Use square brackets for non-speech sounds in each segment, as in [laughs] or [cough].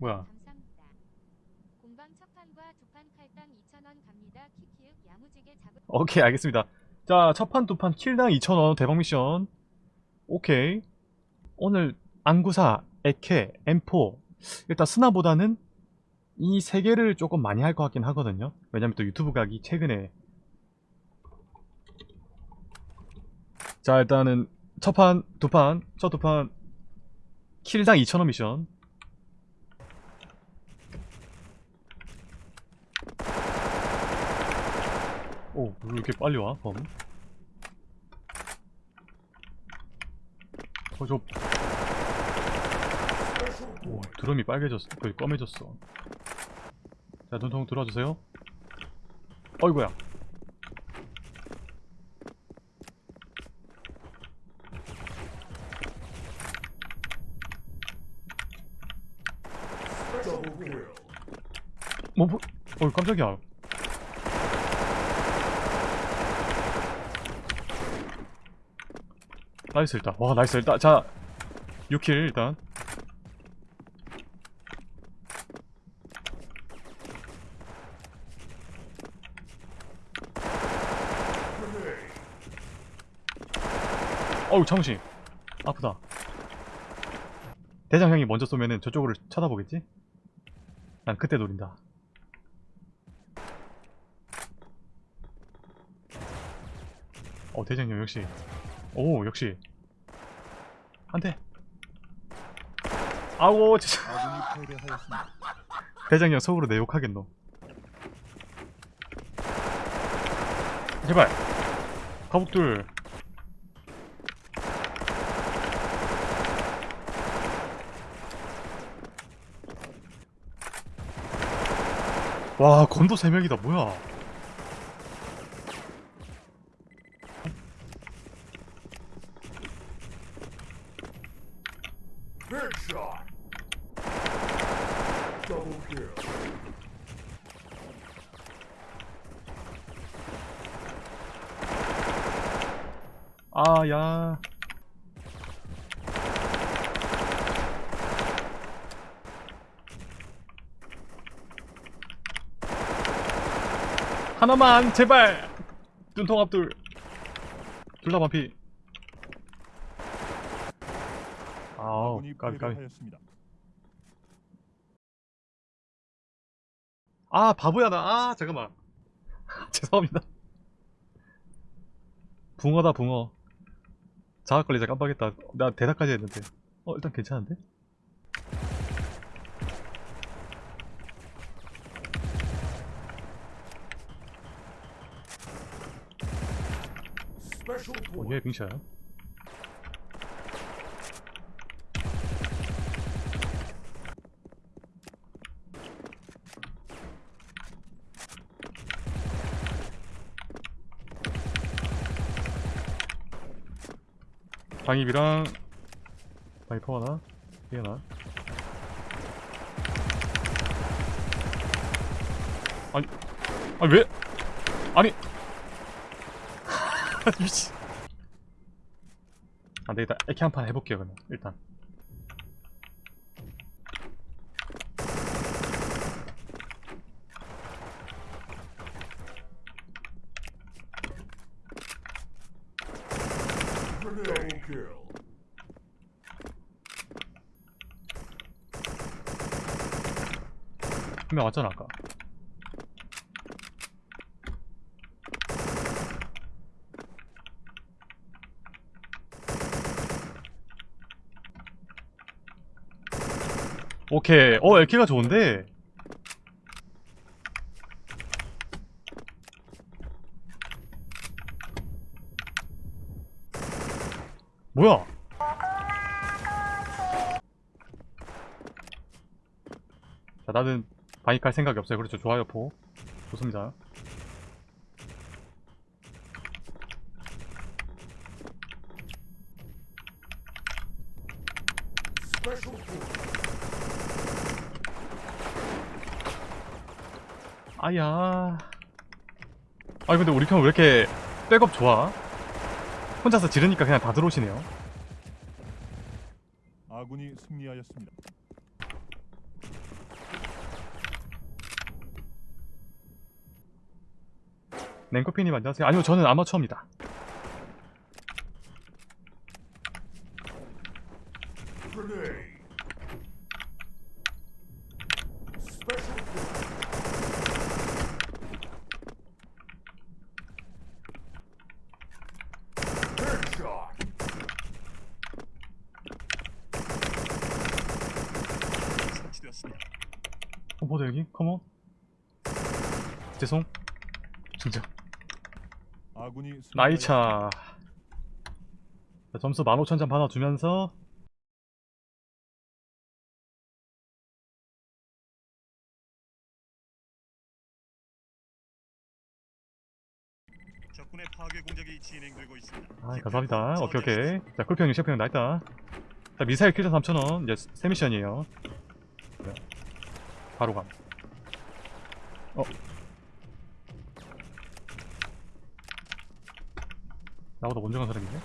뭐야? 감사합니다. 공방 첫판과 두판 칼당 2,000원 갑니다. 키키윽 야무지게 잡을 오케이 알겠습니다. 자 첫판 두판 킬당 2,000원 대박 미션. 오케이. 오늘 안구사, 에케, M4 일단 스나보다는 이 세 개를 조금 많이 할 것 같긴 하거든요. 왜냐면 또 유튜브 각이 최근에. 자 일단은 첫판 두판 첫 두판 킬당 2,000원 미션 오, 왜 이렇게 빨리 와, 범? 어, 저. 오, 드럼이 빨개졌어. 거의 검해졌어. 자, 눈통 들어와주세요. 어이구야. 뭐, 뭐, 어, 깜짝이야. 나이스 일단. 와 나이스. 일단 자 6킬 일단. 어우 창우씨. 아프다. 대장 형이 먼저 쏘면은 저쪽으로 쳐다보겠지? 난 그때 노린다. 어 대장 형 역시 오 역시. 한대. 아우 진짜. [laughs] 대장형 속으로 내 욕하겠노. 제발. 거북들 와 건도 3명이다. 뭐야 Headshot. Double kill. 아야 하나만 제발! 눈통 앞둘. 둘 다 반피. 아우 아군이 까비 까비. 패배하였습니다. 아 바보야 나아 잠깐만. [laughs] 죄송합니다. 붕어다 붕어. 자학 걸리자 깜빡했다. 나 대답까지 했는데. 어 일단 괜찮은데? Special 어, 빙샤야 방입이랑 바이퍼 하나? 얘 하나? 아니 아니 왜? 아니. [laughs] 미치 안되겠다 에키 한판 해볼게요 그러면 일단 Double kill. 한명 왔잖아 아까 오케이. 어 에키가 좋은데? 뭐야? 자 나는 바이칼 생각이 없어요. 그렇죠. 좋아요 포. 좋습니다 아야. 아니 근데 우리 편 왜 이렇게 백업 좋아? 혼자서 지르니까 그냥 다 들어오시네요. 아군이 승리하였습니다. 냉커피님 안녕하세요. 아니요 저는 아마추어입니다. 어, 뭐다 여기? 컴온. 죄송. 진짜. 아군이 나이차. 자, 점수 15,000점 받아주면서 적군의 파괴 공작이 진행되고 있습니다. 아 감사합니다. 오케이 오케이. 자 쿨평님 셰프형 나있다. 자 미사일 킬전 3,000원 이제 세 미션이에요. 자, 바로 감. 어. 나보다 먼저 간 사람이네.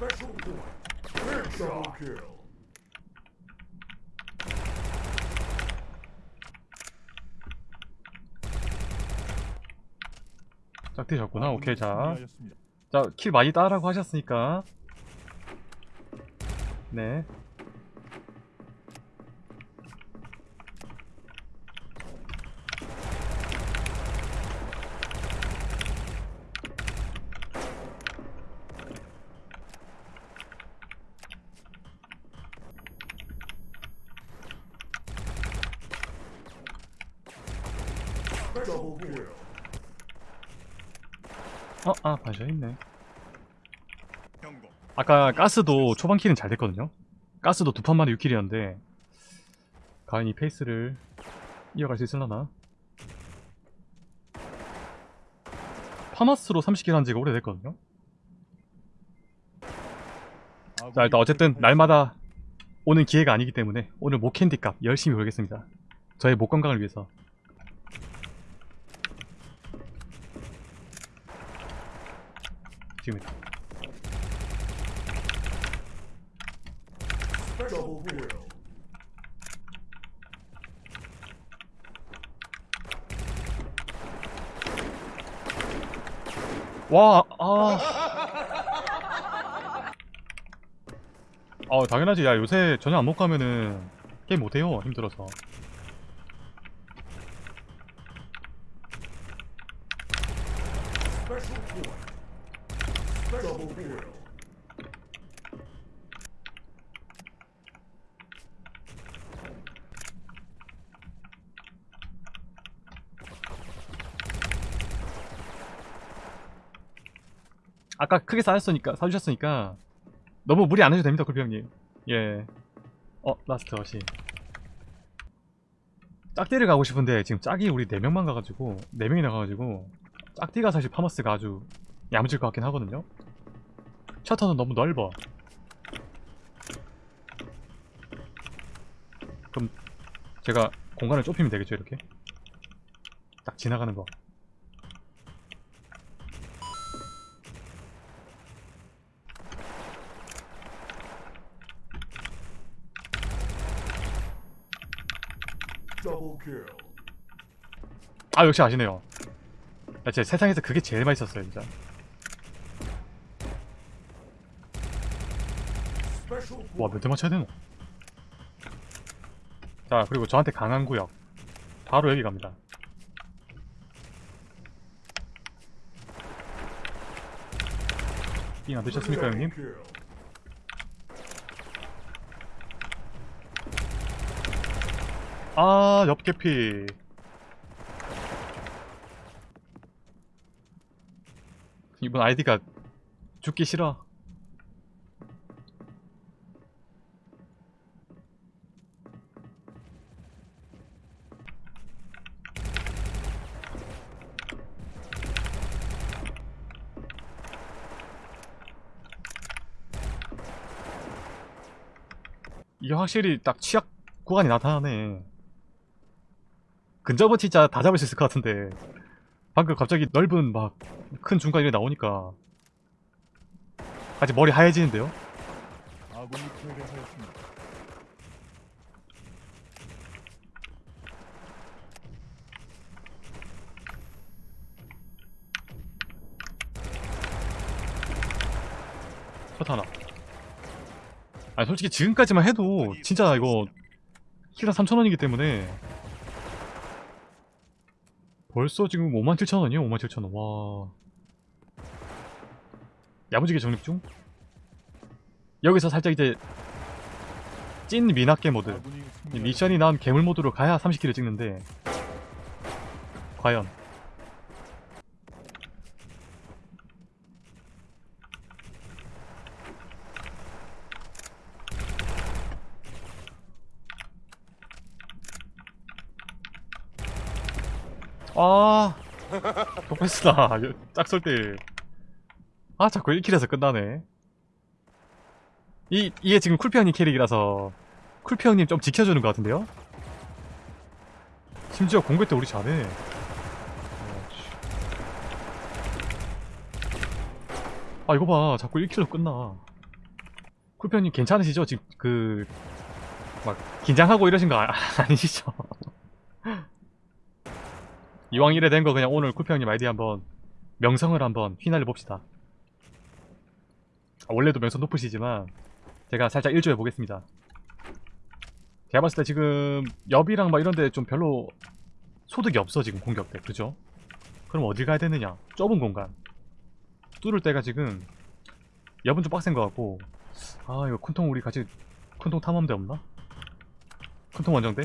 Special point. Headshot. Double kill. 짝대셨구나. 오케이 자. 자, 킬 많이 따라고 하셨으니까. 네. Double kill. 어, 아, 반샷 있네. 경고. 아까 가스도 초반 킬은 잘 됐거든요. 가스도 두 판 만에 6킬이었는데 과연 이 페이스를 이어갈 수 있을라나? 파마스로 30킬 한 지가 오래됐거든요. 자 일단 어쨌든 날마다 오는 기회가 아니기 때문에 오늘 목캔디 값 열심히 벌겠습니다. 저의 목 건강을 위해서. 지금이다. 와, 아. 어, 당연하지. 야, 요새 저녁 안 먹고 가면은 게임 못해요. 힘들어서. 아까 크게 사줬으니까, 사주셨으니까 너무 무리 안 해도 됩니다, 굴병님. 예. 어, 라스트 어시. 짝띠를 가고 싶은데 지금 짝이 우리 4명만 가가지고 4명이 나 가가지고 짝띠가 사실 파머스가 아주 야무질 것 같긴 하거든요. 셔터는 너무 넓어. 그럼 제가 공간을 좁히면 되겠죠, 이렇게? 딱 지나가는 거. 아 역시 아시네요 야, 진짜 세상에서 그게 제일 맛있었어요 진짜 와 point. 몇대 맞춰야 되노 자 그리고 저한테 강한 구역 바로 여기 갑니다 삥안 드셨습니까 형님? 아 옆개피 이번 아이디가 죽기 싫어 확실히 딱 취약 구간이 나타나네 근접은 진짜 다 잡을 수 있을 것 같은데 방금 갑자기 넓은 막 큰 중간 이렇게 나오니까 아직 머리 하얘지는데요? 컷 하나. 아니 솔직히 지금까지만 해도 진짜 이거 킬당 3,000원이기 때문에 벌써 지금 57,000원이에요 57,000원. 와. 야무지게 적립 중? 여기서 살짝 이제 찐 미납게 모드. 미션이 나온 괴물 모드로 가야 30킬을 찍는데 과연 아 독패스다 짝설 때아 자꾸 1킬에서 끝나네 이, 이게 지금 쿨피 형님 캐릭이라서 쿨피 형님 좀 지켜주는 것 같은데요? 심지어 공개 때 우리 잘해. 아 이거 봐 자꾸 1킬로 끝나. 쿨피 형님 괜찮으시죠? 지금 그... 막 긴장하고 이러신 거 아, [laughs] 아니시죠? 이왕 이래 된 거 그냥 오늘 형님 아이디 한번 명성을 한번 휘날려 봅시다. 아, 원래도 명성 높으시지만 제가 살짝 일조해 보겠습니다. 제가 봤을 때 지금 옆이랑 막 이런데 좀 별로 소득이 없어 지금 공격 때 그죠? 그럼 어딜 가야 되느냐? 좁은 공간 뚫을 때가 지금 옆은 좀 빡센 것 같고 아 이거 큰통 우리 같이 큰통 탐험대 없나? 큰통 원정대?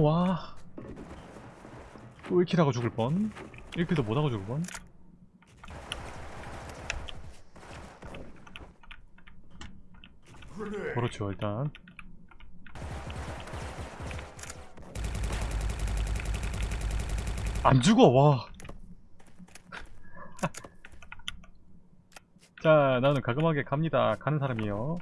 와. 또 1킬 하고 죽을 뻔? 1킬도 못하고 죽을 뻔. 그렇죠 일단. 안 죽어 와. [laughs] 자 나는 가끔하게 갑니다. 가는 사람이요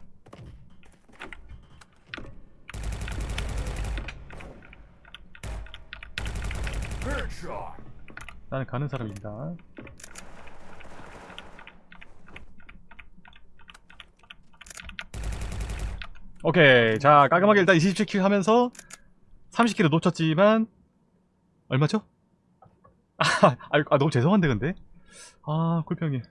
나는 가는 사람입니다. 오케이. 자 깔끔하게 일단 27킬 하면서 30킬을 놓쳤지만 얼마죠? [laughs] 아, 아, 아, 너무 죄송한데 근데? 아 쿨평님